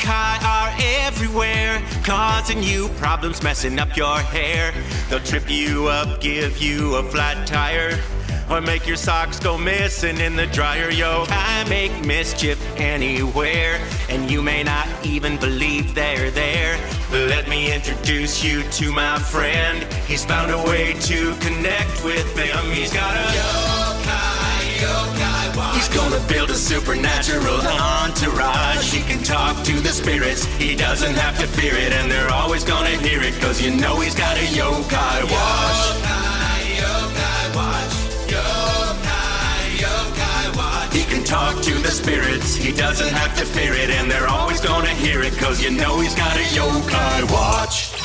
Kai are everywhere, causing you problems, messing up your hair. They'll trip you up, give you a flat tire, or make your socks go missing in the dryer. Yo-kai make mischief anywhere, and you may not even believe they're there. Let me introduce you to my friend. He's found a way to connect with them. He's got a build a supernatural entourage. He can talk to the spirits, he doesn't have to fear it, and they're always gonna hear it, cause you know he's got a yokai watch. Yokai, yokai watch. Yokai, yokai watch. He can talk to the spirits, he doesn't have to fear it, and they're always gonna hear it, cause you know he's got a yokai watch.